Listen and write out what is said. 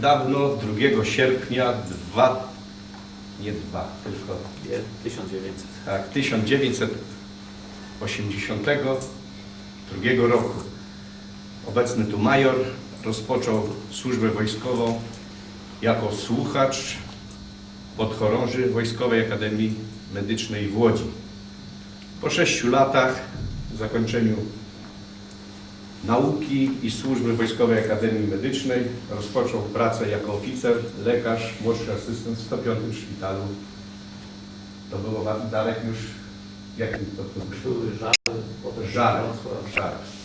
dawno, 2 sierpnia 2, nie 2, tylko Nie, 1900. tak, 1982 roku. Obecny tu major rozpoczął służbę wojskową jako słuchacz podchorąży Wojskowej Akademii Medycznej w Łodzi. Po sześciu latach zakończeniu nauki i służby Wojskowej Akademii Medycznej rozpoczął pracę jako oficer, lekarz, młodszy asystent w 105 szpitalu. To było Darek już, jakim to, potem Żar. Wrocław. Żar.